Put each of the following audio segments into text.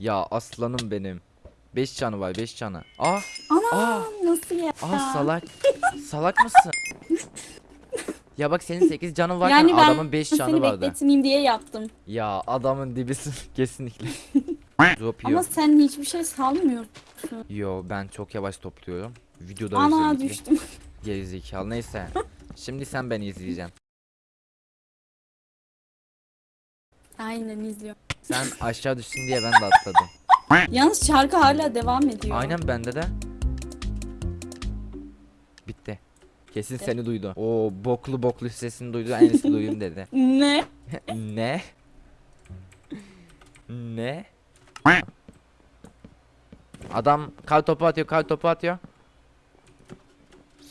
Ya aslanım benim. 5 canı var 5 canı. Ah Ana Aa. nasıl ya? ah salak. salak mısın? Ya bak senin 8 canı varken yani ben adamın 5 canı seni vardı. bekletmeyeyim diye yaptım. Ya adamın dibisin kesinlikle. Ama sen hiçbir şey salmıyorsun. Yo ben çok yavaş topluyorum. Videoda Ana özellikle. düştüm. Gerizekalı neyse. Şimdi sen beni izleyeceksin. Aynen izliyorum. Sen aşağı düştün diye ben de atladım. Yalnız şarkı hala devam ediyor. Aynen bende de. Bitti. Kesin seni duydu. O boklu boklu sesini duydu. En iyisi duyayım dedi. Ne? ne? Ne? Adam kar topu atıyor, kar topu atıyor.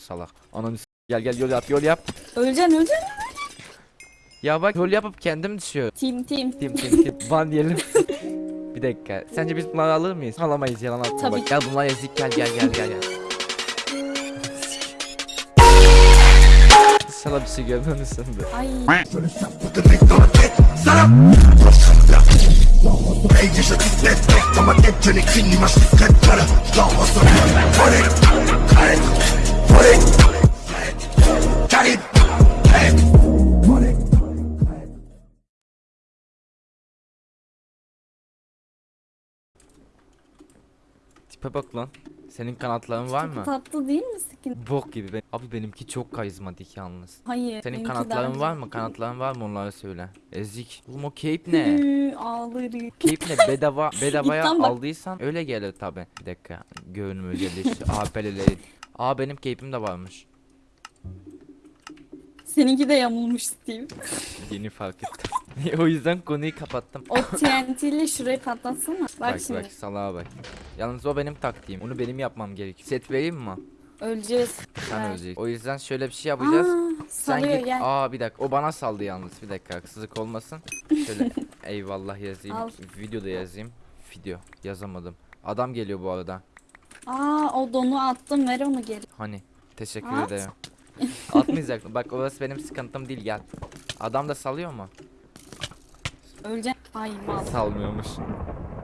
Salak. Ananı s- gel gel yol yap, yol yap. Öleceksin öleceksin. Ya bak yol yapıp kendim düşüyor. Tim tim. Tim tim tim. Ban diyelim. Bir dakika. Sence biz bunları alır mıyız? Alamayız yalan atma Tabii bak. Gel bunlar ezik gel gel gel gel gel. İnşallah bir şey görmemişsindir. Ay. Tipe bak lan. Senin kanatların var mı? Tatlı değil mi skin? Bok gibi. Ben... Abi benimki çok karizmatik yalnız. Hayır. Senin kanatların var mı? Kanatların var mı onları söyle. Ezik. Oğlum o cape ne? Ağlarım. cape ne? Bedava, bedavaya aldıysan öyle gelir tabi. Bir dakika. Görünüm özelliği. AP'leri. Aa benim cape'im de varmış. Seninki de yamulmuş Steve. Yeni fark ettim. o yüzden konuyu kapattım. O TNT ile şurayı patlatsana. Bak, Bak şimdi. bak salağa bak. Yalnız o benim taktiğim. Onu benim yapmam gerek. Set vereyim mi? Öleceğiz. Sen Ver. öleceksin. O yüzden şöyle bir şey yapacağız. Aa, Sen git. gel. Aa bir dakika. O bana saldı yalnız. Bir dakika haksızlık olmasın. Şöyle eyvallah yazayım. Al. Videoda yazayım. Video yazamadım. Adam geliyor bu arada. Aa o donu attım ver onu geri. Hani teşekkür At. ederim. Atmayacak. Bak orası benim sıkıntım değil gel. Adam da salıyor mu? Öleceksin. Ay mal. Salmıyormuş.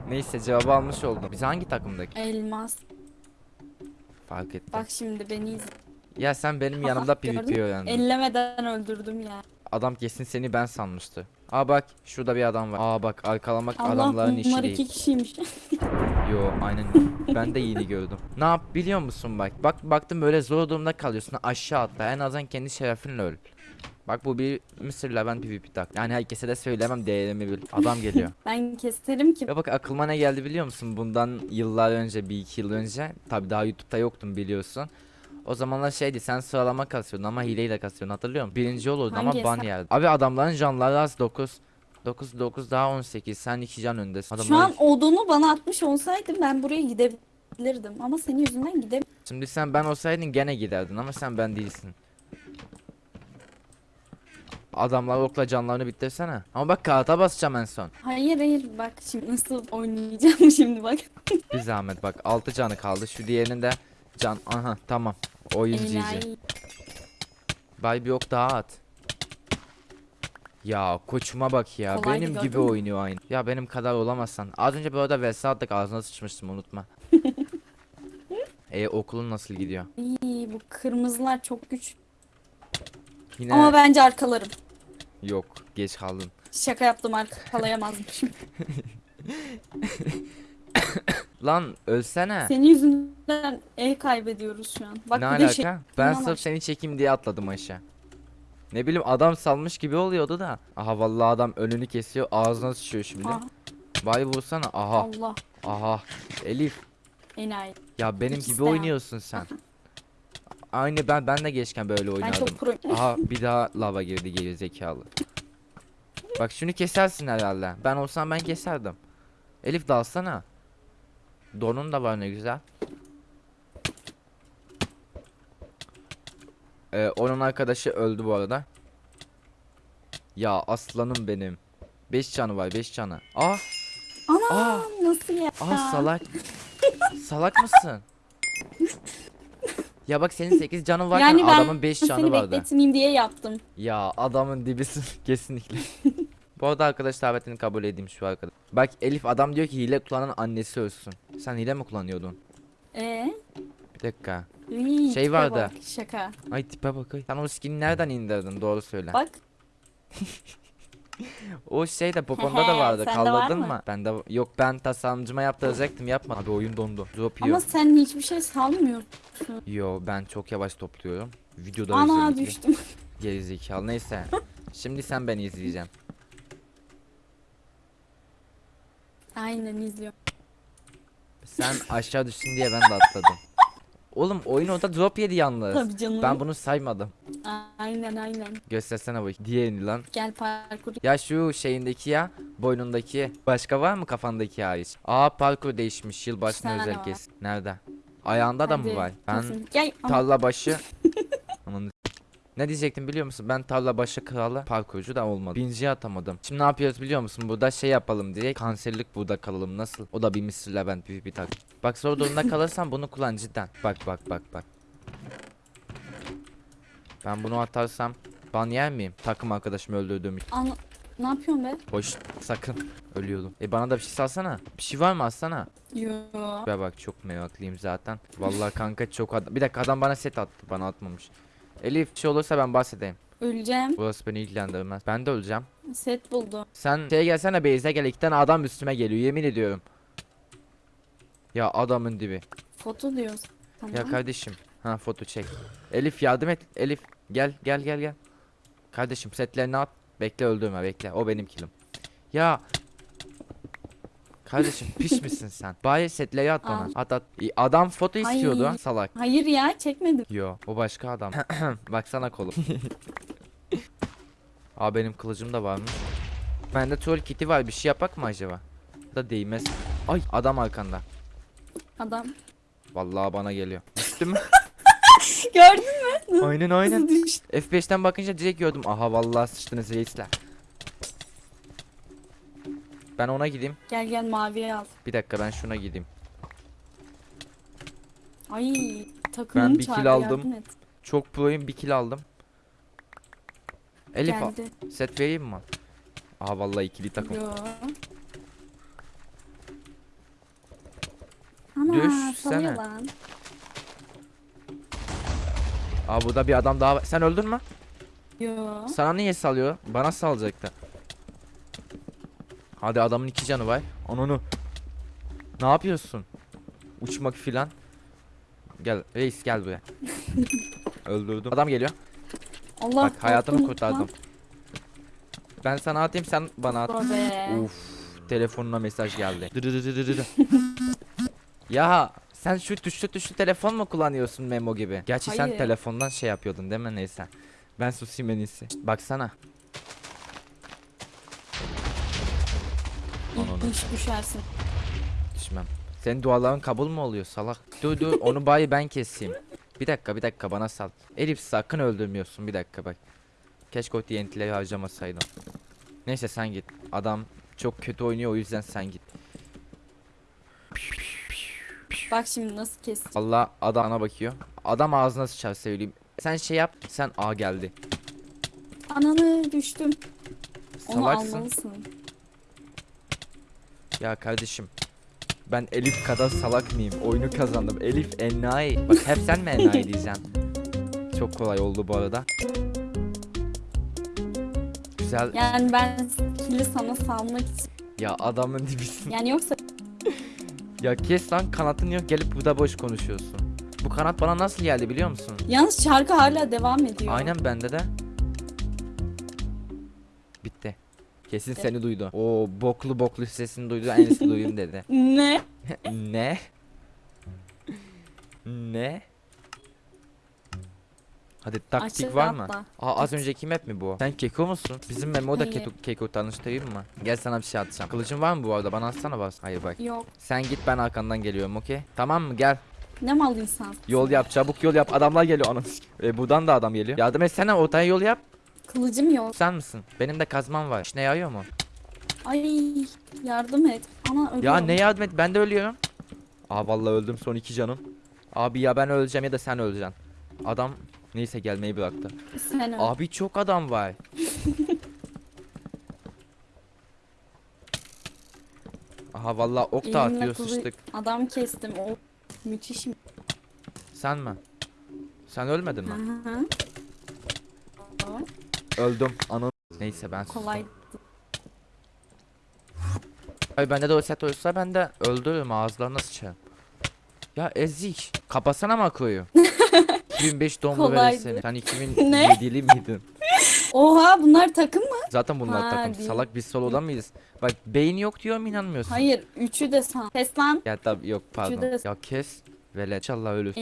Neyse cevabı almış oldum. Biz hangi takımdaki? Elmas. Fark ettim. Bak şimdi beni izle. Ya sen benim yanımda PvP öğrendin. Ellemeden öldürdüm ya. Adam kesin seni ben sanmıştı. Aa bak şurada bir adam var. Aa bak arkalamak Allah adamların işi değil. iki kişiymiş. Yo aynen ben de yeni gördüm. Ne yap biliyor musun bak. Bak baktım böyle zor durumda kalıyorsun aşağı atla en azından kendi şerefinle öl. Bak bu bir Mısır'la ben PvP tak. Yani herkese de söylemem değerimi bil. Adam geliyor. ben keserim ki. Ya bak aklıma ne geldi biliyor musun? Bundan yıllar önce bir iki yıl önce. Tabi daha YouTube'da yoktum biliyorsun. O zamanlar şeydi sen sıralama kasıyordun ama hileyle kasıyordun hatırlıyor musun? Birinci olurdu ama Hangi ban hesap? yerdi. Abi adamların canları az 9. 9 9 daha 18 sen 2 can öndesin. Şu Adamlar... an odunu bana atmış olsaydım ben buraya gidebilirdim. Ama senin yüzünden gidem. Şimdi sen ben olsaydın gene giderdin ama sen ben değilsin. Adamlar okla canlarını bitirsene. Ama bak kağıta basacağım en son. Hayır hayır bak şimdi nasıl oynayacağım şimdi bak. Bir zahmet bak 6 canı kaldı. Şu diğerinin de can. Aha tamam. Oyun. Enayi. Bay bir ok daha at. Ya koçuma bak ya. Kolaydı, benim gibi mü? oynuyor aynı. Ya benim kadar olamazsan. Az önce bu arada vs attık ağzına sıçmıştım unutma. e okulun nasıl gidiyor? İyi bu kırmızılar çok güç. Yine Ama bence arkalarım. Yok geç kaldın. Şaka yaptım arkalayamazmışım. Lan ölsene. Senin yüzünden el kaybediyoruz şu an. Bak ne bir alaka? şey. ben İnanamam. sırf seni çekeyim diye atladım aşağı. Ne bileyim adam salmış gibi oluyordu da. Aha vallahi adam önünü kesiyor ağzına sıçıyor şimdi. Aha, Bay vursana. Aha. Allah Aha. Elif. enayi. Ya benim gibi ya. oynuyorsun sen. Aynı ben ben de geçken böyle Ben oynardım. çok pro. Aha bir daha lava girdi geri zekalı. Bak şunu kesersin herhalde. Ben olsam ben keserdim. Elif dalsana. Donun da var ne güzel. Ee, onun arkadaşı öldü bu arada. Ya aslanım benim. 5 canı var 5 canı. Ah Ana Aa. nasıl ya? ah salak. salak mısın? Ya bak senin 8 canı varken yani adamın 5 canı seni vardı. bekletmeyeyim diye yaptım. Ya adamın dibisin kesinlikle. Bu arada arkadaş davetini kabul edeyim şu arkadaş. Bak Elif adam diyor ki hile kullanan annesi ölsün. Sen hile mi kullanıyordun? Ee? Bir dakika. Iy, Şey vardı. bak, Şaka. Ay tipe bak. ay. Sen o skin'i nereden indirdin? Doğru söyle. Bak. O şey de poponda da vardı. Sende var mı? mı? Ben de yok ben tasarımcıma yaptıracaktım yapma. Abi oyun dondu. Drop yiyor. Ama sen hiçbir şey salmıyorsun. Yo ben çok yavaş topluyorum. Videoda Ana özellikle. düştüm. Gerizekalı neyse. Şimdi sen beni izleyeceksin. Aynen izliyorum. Sen aşağı düştün diye ben de atladım. Oğlum oyun orada drop yedi yalnız. Tabii canım. Ben bunu saymadım. Aynen aynen. Göstersene bak. Diğerini lan. Gel parkur. Ya şu şeyindeki ya. Boynundaki. Başka var mı kafandaki hariç? Aa parkur değişmiş. Yılbaşına Bir tane özel kes. Nerede? Ayağında da mı Hadi, var? Ben kesin. Gel. Tarla başı. Ne diyecektim biliyor musun? Ben tarla başı kralı parkurcu da olmadı. Binciye atamadım. Şimdi ne yapıyoruz biliyor musun? Burada şey yapalım diye kanserlik burada kalalım nasıl? O da bir Mr. Levent bir bir tak. Bak zor durumda kalırsan bunu kullan cidden. Bak bak bak bak. Ben bunu atarsam ban yer miyim? Takım arkadaşımı öldürdüğüm için. Ana- ne yapıyorsun be? Hoş sakın. Ölüyordum. E bana da bir şey salsana. Bir şey var mı alsana? Yo. Be bak çok meraklıyım zaten. Vallahi kanka çok adam. Bir dakika adam bana set attı. Bana atmamış. Elif bir şey olursa ben bahsedeyim. Öleceğim. Burası beni ilgilendirmez. Ben de öleceğim. Set buldu. Sen şey gelsene base'e gel. iki tane adam üstüme geliyor. Yemin ediyorum. Ya adamın dibi. Foto diyoruz. Tamam. Ya kardeşim. Ha foto çek. Elif yardım et. Elif gel gel gel gel. Kardeşim setlerini at. Bekle öldürme bekle. O benim kilim. Ya. Kardeşim piş misin sen? Bari setleri at bana. Al. At at. Adam foto istiyordu. Ay. Salak. Hayır ya çekmedim. Yo o başka adam. Baksana kolum. Aa benim kılıcım da varmış. Bende troll kiti var bir şey yapak mı acaba? Da değmez. Ay adam arkanda. Adam. Vallahi bana geliyor. Düştü mü? Gördün mü? aynen aynen. Nasıl düştü? F5'ten bakınca direkt gördüm. Aha vallahi sıçtınız reisler. Ben ona gideyim. Gel gel maviye al. Bir dakika ben şuna gideyim. Ay takımım Ben bir kill aldım. Çok proyum bir kill aldım. Elif Geldi. set vereyim mi? Aha vallahi ikili takım. Yo. Ana Düşsene. lan. Aa burada bir adam daha var. Sen öldün mü? Yo. Sana niye salıyor? Bana salacaktı. Hadi adamın iki canı var. Onu Ne yapıyorsun? Uçmak filan. Gel reis gel buraya. Öldürdüm. Adam geliyor. Allah Bak hayatımı kurtardım. lan. Ben sana atayım sen bana at. Uf telefonuna mesaj geldi. Ya sen şu tuşlu tuşlu telefon mu kullanıyorsun Memo gibi? Gerçi sen Hayır. telefondan şey yapıyordun değil mi neyse. Ben susayım en iyisi. Baksana. Ananı. Düş düşersin. Düşmem. Senin duaların kabul mü oluyor salak? Dur dur onu bayi ben keseyim. Bir dakika bir dakika bana sal. Elif sakın öldürmüyorsun bir dakika bak. Keşke o TNT'leri harcamasaydım. Neyse sen git. Adam çok kötü oynuyor o yüzden sen git. Bak şimdi nasıl kes. Allah adam ana bakıyor. Adam ağzına sıçar söyleyeyim. Sen şey yap. Sen A geldi. Ananı düştüm. Onu Salaksın. almalısın. Ya kardeşim. Ben Elif kadar salak mıyım? Oyunu kazandım. Elif enayi. Bak hep sen mi enayi diyeceksin? Çok kolay oldu bu arada. Güzel. Ya, Yani ben kili sana salmak için. adamın dibisin. Yani yoksa Ya kes lan kanatın yok gelip burada boş konuşuyorsun. Bu kanat bana nasıl geldi biliyor musun? yalnız şarkı hala devam ediyor. Aynen bende de. Bitti. Kesin seni duydu. O boklu boklu sesini duydu. En iyisi duyayım dedi. Ne? ne? ne? Hadi taktik Aşağı var mı? atla. Aa az önceki map mi bu? Sen keko musun? Bizim Memo da keko, keko tanıştırayım mı? Gel sana bir şey atacağım. Kılıcın var mı bu arada? Bana atsana bas. Hayır bak. Yok. Sen git ben arkandan geliyorum okey? Tamam mı? Gel. Ne mal insan. Yol yap çabuk yol yap. Adamlar geliyor anam. E, buradan da adam geliyor. Yardım etsene ortaya yol yap. Kılıcım yok. Sen misin? Benim de kazmam var. İşine yarıyor mu? Ay yardım et. Ana ölüyorum. Ya ne yardım et? Ben de ölüyorum. Aa vallahi öldüm son iki canım. Abi ya ben öleceğim ya da sen öleceksin. Adam neyse gelmeyi bıraktı. Sen öl. Abi çok adam var. Aha vallahi ok da Elimle atıyor kılı- sıçtık. Adam kestim. O müthiş. Sen mi? Sen ölmedin mi? Hı hı. O Öldüm. Anın. Neyse ben sustum. kolay. Ay bende de o set olsa ben de öldürürüm ağızlarına sıçarım. Ya ezik. Kapatsana makoyu. 2005 doğumlu Kolaydı. Sen Ne? 2007'li miydin? Oha bunlar takım mı? Zaten bunlar Ha, takım. değil. Salak biz solodan mıyız? Bak beyin yok diyorum inanmıyorsun. Hayır. Üçü de san. Kes lan. Ya tabi yok pardon. de- Ya kes. Velet. İnşallah ölür.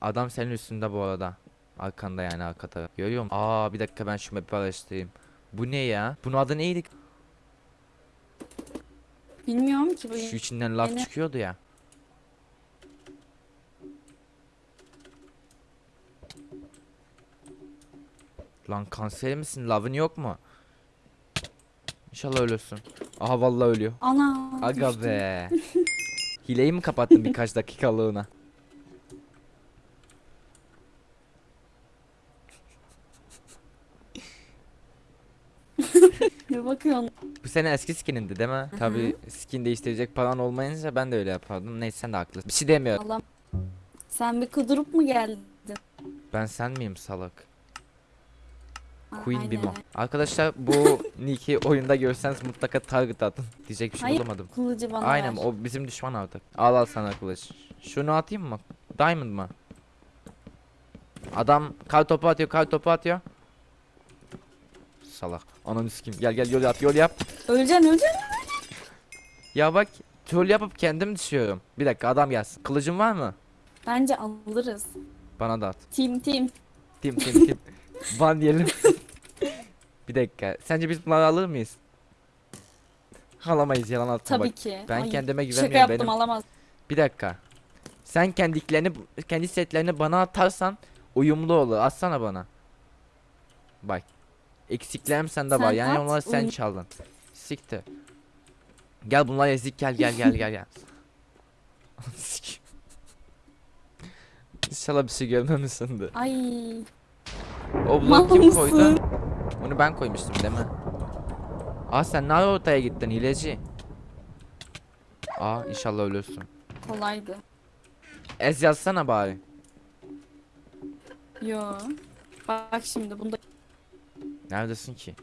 Adam senin üstünde bu arada. Arkanda yani arkada. Görüyor musun? Aa bir dakika ben şu map'i araştırayım. Bu ne ya? Bunun adı neydi? Bilmiyorum ki bu. Şu içinden laf Yeni- çıkıyordu ya. Lan kanser misin? Lavın yok mu? İnşallah ölürsün. Aha vallahi ölüyor. Ana. Aga düştüm. be. Hileyi mi kapattın birkaç dakikalığına? Ne bakıyorsun? Bu sene eski skinindi değil mi? Tabi skin değiştirecek paran olmayınca ben de öyle yapardım. Neyse sen de haklısın. Bir şey demiyorum. Allah. Sen bir kudurup mu geldin? Ben sen miyim salak? Queen aynen. Bimo. Arkadaşlar bu Nick'i oyunda görseniz mutlaka target atın. Diyecek bir şey Hayır. bulamadım. Kılıcı bana Aynen ver. o bizim düşman artık. Al al sana kılıç. Şunu atayım mı? Diamond mı? Adam kar topu atıyor kar topu atıyor. Salak. Ananı sikeyim. Gel gel yol yap yol yap. Öleceksin öleceksin. Ya bak troll yapıp kendim düşüyorum. Bir dakika adam gelsin. Kılıcın var mı? Bence alırız. Bana da at. Team team. Tim tim tim. Van diyelim. bir dakika. Sence biz bunları alır mıyız? Alamayız yalan atma Tabii bak. ki. ben Ay, kendime Şaka güvenmiyorum, yaptım benim- alamaz. Bir dakika. Sen kendiklerini kendi setlerini bana atarsan uyumlu olur. Atsana bana. Bak. Eksiklerim sende var. Yani at, onları sen uyum- çaldın. Siktir. Gel bunlar ezik gel gel gel gel gel. İnşallah bir şey görmemişsindir. Ay. O bloğu kim koydu? Onu ben koymuştum değil mi? Aa sen nerede ortaya gittin hileci? Aa inşallah ölürsün. Kolaydı. Ez yazsana bari. Yo. Bak şimdi bunda Neredesin ki?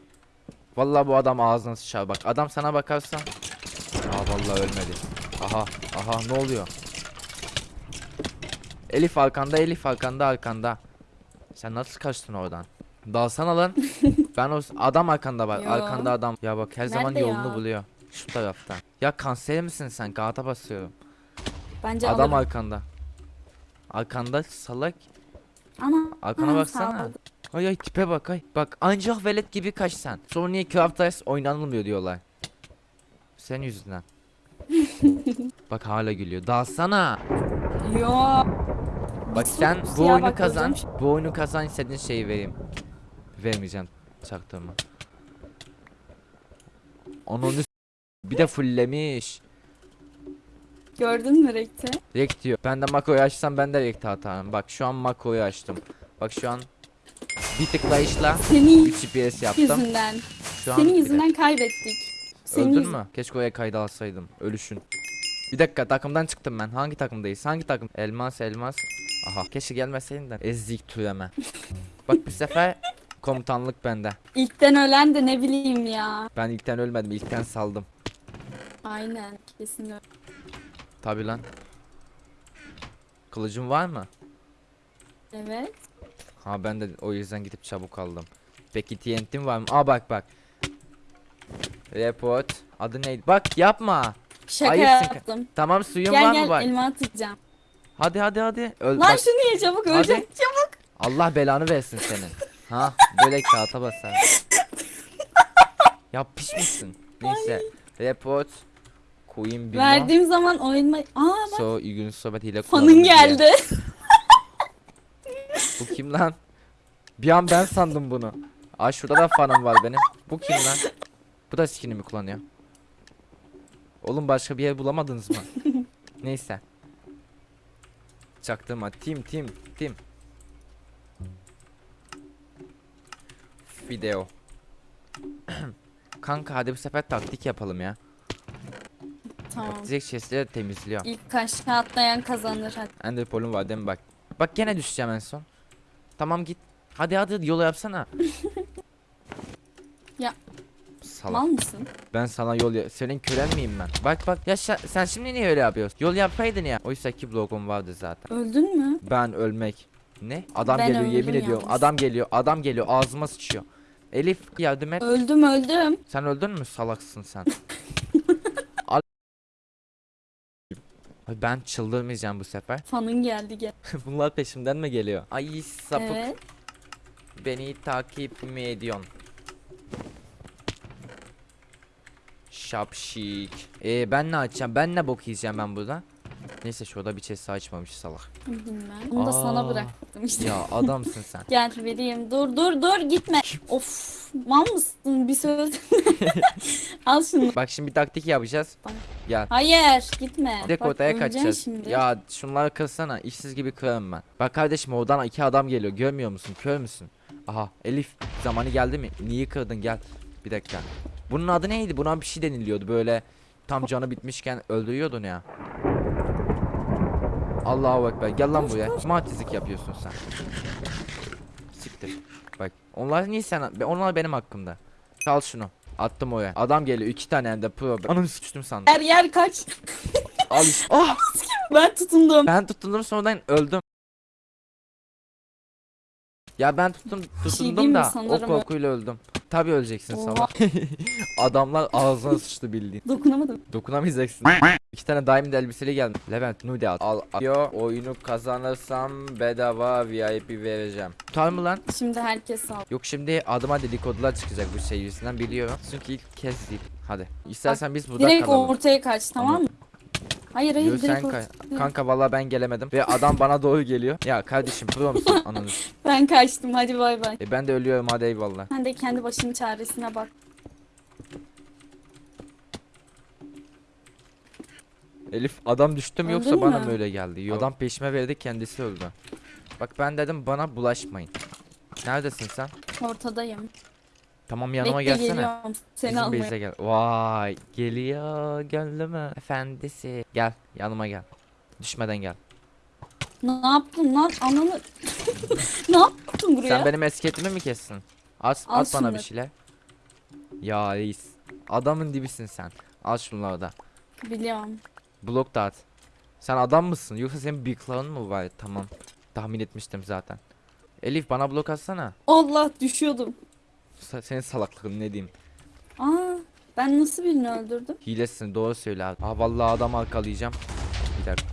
Vallahi bu adam ağzına sıçar bak. Adam sana bakarsa. Aa vallahi ölmedi. Aha aha ne oluyor? Elif arkanda Elif arkanda arkanda. Sen nasıl kaçtın oradan? Dalsana lan. ben o adam arkanda. Yo. Arkanda adam. Ya bak her zaman Nerede yolunu ya? buluyor. Şu taraftan. Ya kanser misin sen? Kağıta basıyorum. bence adam alırım. arkanda. Arkanda salak. Ana. Arkana baksana. sağ ol. Ay ay tipe bak ay. Bak ancak velet gibi kaç sen. Sonra niye Craft Ice oynanılmıyor diyorlar. Sen yüzünden. bak hala gülüyor. Dalsana. Yo. Bak sen bu oyunu bak kazan. öleceğim Bu oyunu kazan istediğin şeyi vereyim. Vermeyeceğim. Çaktırma. S- bir de fulllemiş. Gördün mü Rekti? Rekt diyor. Ben de makoyu açsam ben de rekt atarım. Bak şu an makoyu açtım. Bak şu an bir tıklayışla Senin 3 FPS yaptım. yüzünden. Şu an Senin bir yüzünden kaybettik. Senin Öldün yüzünden. mü? Keşke oraya kayda alsaydım. Ölüşün. Bir dakika takımdan çıktım ben. Hangi takımdayız? Hangi takım? Elmas elmas. Aha keşke gelmeseydin de. Ezik türeme. Bak bu sefer komutanlık bende. İlkten ölen de ne bileyim ya. Ben ilkten ölmedim. ilkten saldım. Aynen. Kesin öyle. Tabi lan. Kılıcın var mı? Evet. Ha ben de o yüzden gidip çabuk aldım. Peki TNT'm var mı? Aa bak bak. Report. Adı neydi? Bak yapma. Şaka Ayıpsın. yaptım. Tamam suyun Gel var gel mı bak? elma atacağım. Hadi hadi hadi. Öl Lan bak. şunu ye çabuk Hadi. ölecek çabuk. Allah belanı versin senin. Ha böyle kağıta basar. ya piş misin? Neyse. Report. Queen Bino. Verdiğim zaman oyunma... Aa bak So gün sohbet hile fanın geldi. Bu kim lan? Bir an ben sandım bunu. Aa şurada da fanım var benim. Bu kim lan? Bu da skinimi kullanıyor. Oğlum başka bir yer bulamadınız mı? Neyse. Çaktırma. Tim tim tim. Video. Kanka hadi bu sefer taktik yapalım ya. tamam. Atlayacak chestleri temizliyor. İlk aşağı atlayan kazanır hadi. Ender Pearl'üm var değil mi bak. Bak gene düşeceğim en son. Tamam git. Hadi hadi yolu yapsana. Ya. Salak. Mal mısın? Ben sana yol ya senin kölen miyim ben? Bak bak ya sen şimdi niye öyle yapıyorsun? Yol yapsaydın ya. Oysa ki blogum vardı zaten. Öldün mü? Ben ölmek. Ne? Adam Ben geliyor yemin ediyorum. yalnız. Adam geliyor. Adam geliyor. Ağzıma sıçıyor. Elif yardım et. Öldüm öldüm. Sen öldün mü? Salaksın sen. Ay ben çıldırmayacağım bu sefer. Fanın geldi gel. Bunlar peşimden mi geliyor? Ay sapık. Evet. Beni takip mi ediyorsun? Şapşik. Ee ben ne açacağım? Ben ne bok yiyeceğim ben burada? Neyse şurada bir chest açmamış salak. Bilmem. Onu da sana Aa. bıraktım işte. Ya adamsın sen. Gel vereyim. Dur dur dur gitme. of. Mal mısın bir söz? Al şunu. Bak şimdi bir taktik yapacağız. Bak. Gel. Hayır gitme. Direkt Bak, ortaya öleceksin kaçacağız. Şimdi. Ya şunları kırsana. işsiz gibi kırarım ben. Bak kardeşim oradan iki adam geliyor. Görmüyor musun? Kör müsün? Aha Elif zamanı geldi mi? Niye kırdın gel. Bir dakika. Bunun adı neydi? Buna bir şey deniliyordu böyle. Tam canı bitmişken öldürüyordun ya. Allahu ekber. Gel lan buraya. Matizlik yapıyorsun sen. Siktir. Bak. Onlar niye sen? Onlar benim hakkımda. Çal şunu. Attım oraya. Adam geliyor. iki tane hem de pro. Ananı sıçtım sandım. Yer yer kaç. Al işte. Ah! ben tutundum. Ben tutundum sonradan öldüm. Ya ben tuttum tutundum diyeyim mi? da o ö- korkuyla öldüm. Tabi öleceksin salak. Adamlar ağzına sıçtı bildiğin. Dokunamadım. Dokunamayacaksın. İki tane diamond elbiseli geldi. Levent nude al. Al. Yo oyunu kazanırsam bedava VIP vereceğim. Tutar mı lan? Şimdi herkes sağ. Yok şimdi adıma dedikodular çıkacak bu şey yüzünden biliyorum. Çünkü ilk kez değil. Hadi. İstersen biz burada Direkt kalalım. ortaya kaç tamam mı? Hayır hayır Yo, sen direkt kay- ortaya. Kanka vallahi ben gelemedim ve adam bana doğru geliyor. Ya kardeşim pro musun ananı? Ben kaçtım hadi bay bay. E ben de ölüyorum hadi eyvallah. Sen de kendi başının çaresine bak. Elif adam düştü mü yoksa Öldün bana mı öyle geldi? Yok. Adam peşime verdi kendisi öldü. Bak ben dedim bana bulaşmayın. Neredesin sen? Ortadayım. Tamam yanıma Bekle gelsene. geliyorum. Seni Bizim almaya. base'e gel. Vay geliyor mi? Efendisi. Gel yanıma gel. Düşmeden gel. Ne yaptın lan ananı? ne yaptın buraya? Sen benim etiketimi mi kessin? At, Al at bana bir şeyler. Ya reis. Adamın dibisin sen. Al şunları da. Biliyorum. Blok da at. Sen adam mısın? Yoksa senin bir klanın mı var? Tamam. Tahmin etmiştim zaten. Elif bana blok atsana. Allah düşüyordum. Senin salaklığın ne diyeyim? Aa ben nasıl birini öldürdüm? Hilesin doğru söyle abi. Aa vallahi adam arkalayacağım. Bir dakika.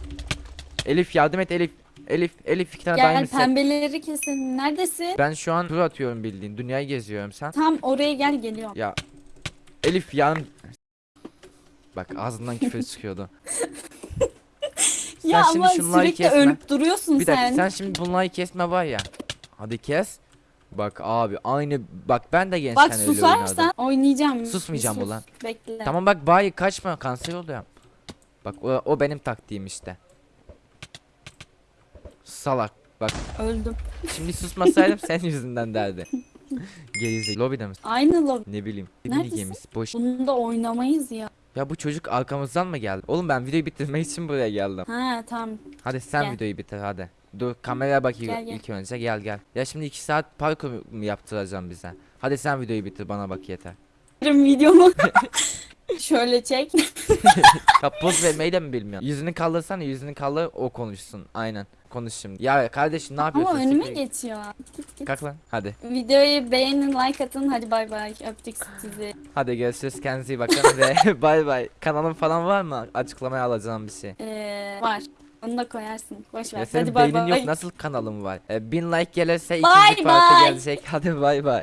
Elif yardım et Elif. Elif Elif iki tane Gel set. pembeleri kesin. Neredesin? Ben şu an tur atıyorum bildiğin. Dünyayı geziyorum sen. Tam oraya gel geliyorum. Ya Elif yan Bak ağzından küfür çıkıyordu. ya sen ama sürekli kesme. ölüp duruyorsun Bir dakika sen. sen şimdi bunları kesme var ya. Hadi kes. Bak abi aynı bak ben de gençken Bak öyle oynardım. susarsan oynayacağım. Susmayacağım Sus, ulan. Bekle. Tamam bak bayi kaçma kanser oluyorum. Bak o, o benim taktiğim işte. Salak. Bak Öldüm. şimdi susmasaydım senin yüzünden derdi. Gerizekalı. Lobide misin? Aynı lobi. Ne bileyim. Ne Neredesin? gemisi boş. Bunu da oynamayız ya. Ya bu çocuk arkamızdan mı geldi? Oğlum ben videoyu bitirmek için buraya geldim. Ha tamam. Hadi sen Gel. videoyu bitir hadi. Dur kameraya bak ilk, Gel, gel. ilk önce gel gel. Ya şimdi 2 saat parkur mu yaptıracağım bize? Hadi sen videoyu bitir bana bak yeter. Videomu şöyle çek. Ya poz vermeyi de mi bilmiyorsun? Yüzünü kaldırsana yüzünü kaldır o konuşsun. Aynen. Konuş şimdi. Ya kardeşim ne yapıyorsun? Ama önüme Siktir- geçiyor. Git git. Kalk lan hadi. Videoyu beğenin, like atın. Hadi bay bay. Öptük sizi. Hadi görüşürüz kendinize iyi bakın ve bay bay. Kanalın falan var mı? Açıklamaya alacağım bir şey. Ee, var. Onu da koyarsın. Boş ver. Ya senin Hadi bay beynin bay. yok nasıl kanalım var? Ee, bin like gelirse ikinci parti bay. gelecek. Hadi bay bay.